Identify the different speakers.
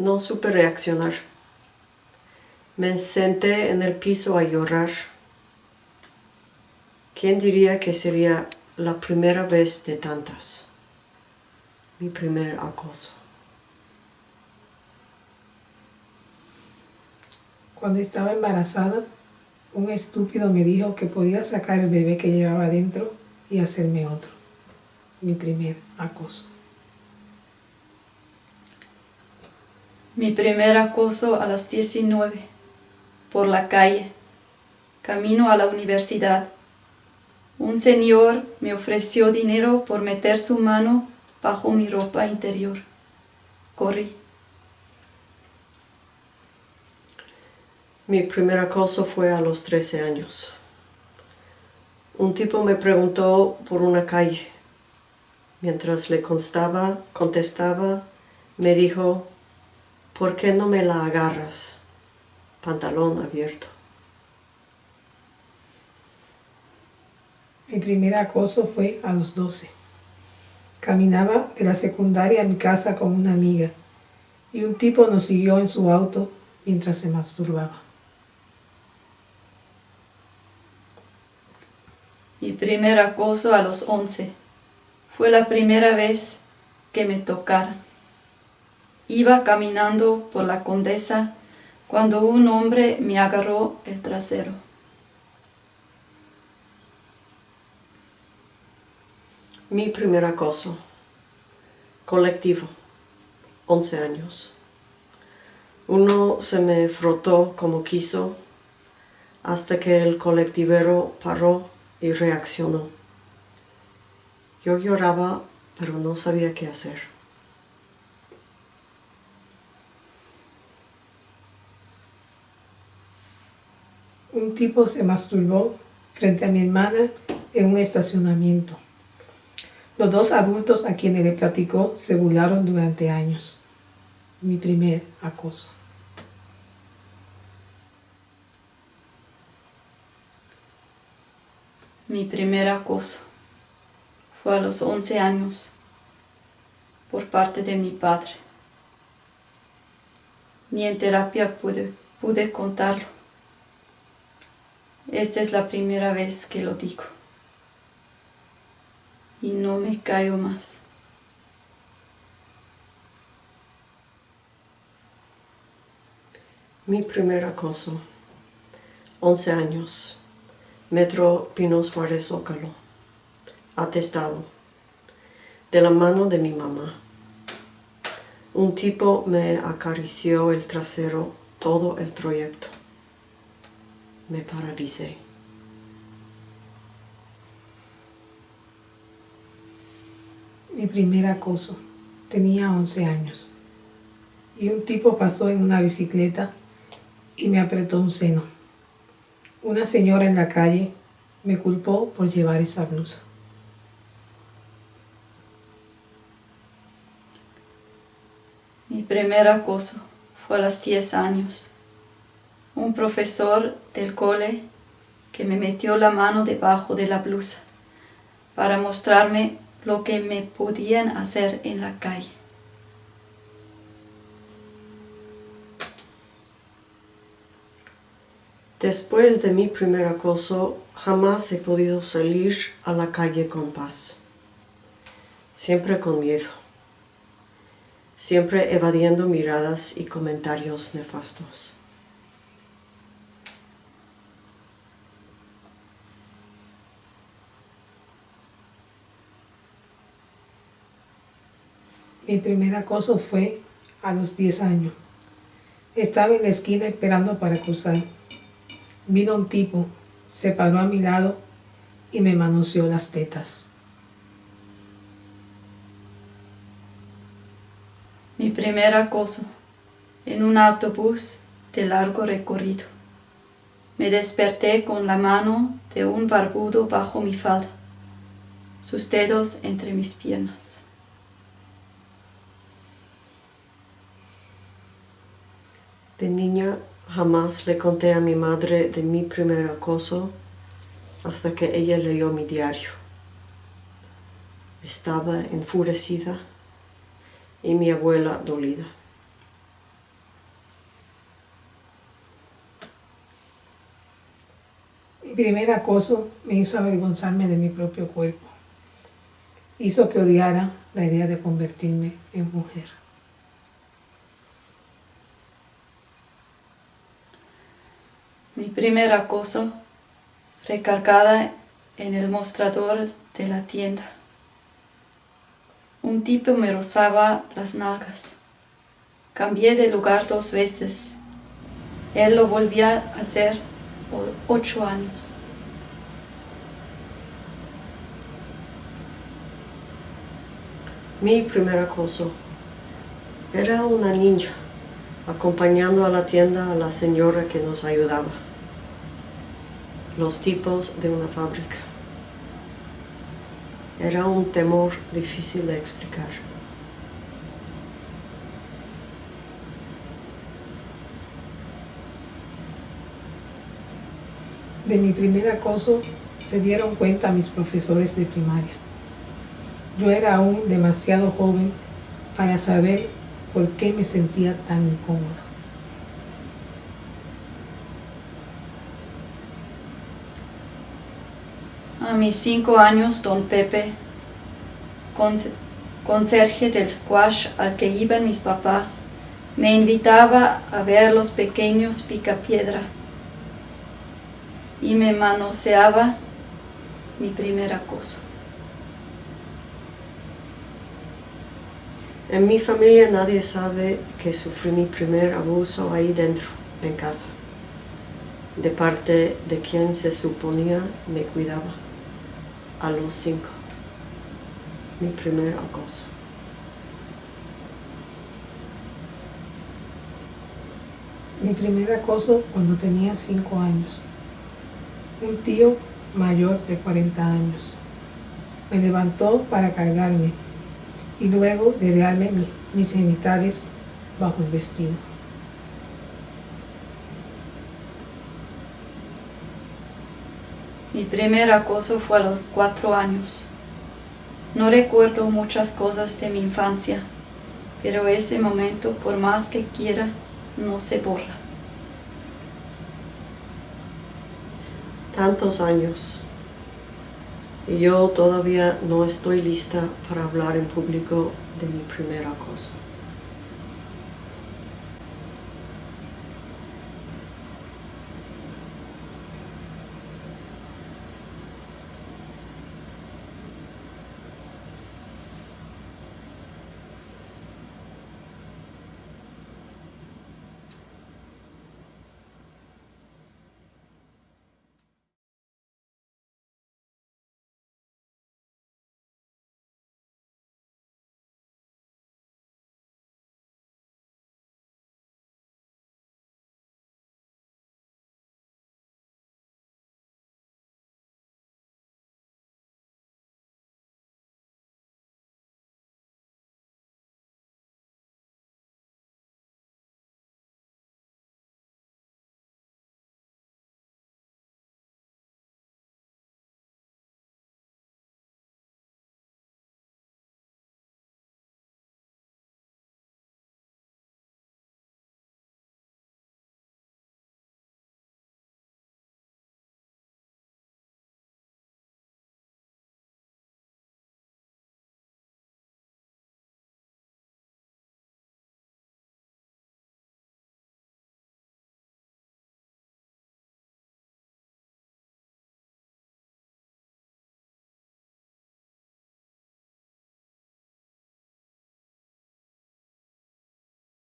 Speaker 1: No supe reaccionar. Me senté en el piso a llorar. ¿Quién diría que sería la primera vez de tantas? Mi primer acoso.
Speaker 2: Cuando estaba embarazada, un estúpido me dijo que podía sacar el bebé que llevaba dentro y hacerme otro. Mi primer acoso.
Speaker 3: Mi primer acoso a los 19, por la calle, camino a la universidad. Un señor me ofreció dinero por meter su mano bajo mi ropa interior. Corrí.
Speaker 1: Mi primer acoso fue a los 13 años. Un tipo me preguntó por una calle. Mientras le constaba, contestaba, me dijo, ¿por qué no me la agarras? Pantalón abierto.
Speaker 2: Mi primer acoso fue a los 12. Caminaba de la secundaria a mi casa con una amiga y un tipo nos siguió en su auto mientras se masturbaba.
Speaker 3: Mi primer acoso a los 11. Fue la primera vez que me tocaron. Iba caminando por la condesa cuando un hombre me agarró el trasero.
Speaker 1: Mi primer acoso. Colectivo. 11 años. Uno se me frotó como quiso hasta que el colectivero paró y reaccionó. Yo lloraba, pero no sabía qué hacer.
Speaker 2: Un tipo se masturbó frente a mi hermana en un estacionamiento. Los dos adultos a quienes le platicó se burlaron durante años. Mi primer acoso.
Speaker 3: Mi primer acoso fue a los 11 años por parte de mi padre. Ni en terapia pude, pude contarlo. Esta es la primera vez que lo digo. Y no me callo más.
Speaker 1: Mi primer acoso. 11 años. Metro Pino Suárez Zócalo. Atestado. De la mano de mi mamá. Un tipo me acarició el trasero todo el trayecto. Me paralicé.
Speaker 2: Mi primer acoso. Tenía 11 años. Y un tipo pasó en una bicicleta y me apretó un seno. Una señora en la calle me culpó por llevar esa blusa.
Speaker 3: Mi primer acoso fue a los 10 años. Un profesor del cole que me metió la mano debajo de la blusa para mostrarme lo que me podían hacer en la calle.
Speaker 1: Después de mi primer acoso, jamás he podido salir a la calle con paz. Siempre con miedo. Siempre evadiendo miradas y comentarios nefastos.
Speaker 2: Mi primer acoso fue a los 10 años. Estaba en la esquina esperando para cruzar. Vino un tipo, se paró a mi lado y me manoseó las tetas.
Speaker 3: Mi primer acoso en un autobús de largo recorrido. Me desperté con la mano de un barbudo bajo mi falda, sus dedos entre mis piernas.
Speaker 1: De niña jamás le conté a mi madre de mi primer acoso hasta que ella leyó mi diario. Estaba enfurecida y mi abuela dolida.
Speaker 2: Mi primer acoso me hizo avergonzarme de mi propio cuerpo. Hizo que odiara la idea de convertirme en mujer.
Speaker 3: Mi primer acoso recargada en el mostrador de la tienda. Un tipo me rozaba las nalgas. Cambié de lugar dos veces. Él lo volvía a hacer por ocho años.
Speaker 1: Mi primer acoso era una niña acompañando a la tienda a la señora que nos ayudaba. Los tipos de una fábrica. Era un temor difícil de explicar.
Speaker 2: De mi primer acoso se dieron cuenta mis profesores de primaria. Yo era aún demasiado joven para saber por qué me sentía tan incómoda.
Speaker 3: A mis cinco años, don Pepe, conse- conserje del squash al que iban mis papás, me invitaba a ver los pequeños picapiedra y me manoseaba mi primer acoso.
Speaker 1: En mi familia nadie sabe que sufrí mi primer abuso ahí dentro, en casa, de parte de quien se suponía me cuidaba a los cinco. Mi primer acoso.
Speaker 2: Mi primer acoso cuando tenía cinco años. Un tío mayor de 40 años me levantó para cargarme y luego dedearme mi- mis genitales bajo el vestido.
Speaker 3: Mi primer acoso fue a los cuatro años. No recuerdo muchas cosas de mi infancia, pero ese momento, por más que quiera, no se borra.
Speaker 1: Tantos años. Y yo todavía no estoy lista para hablar en público de mi primer acoso.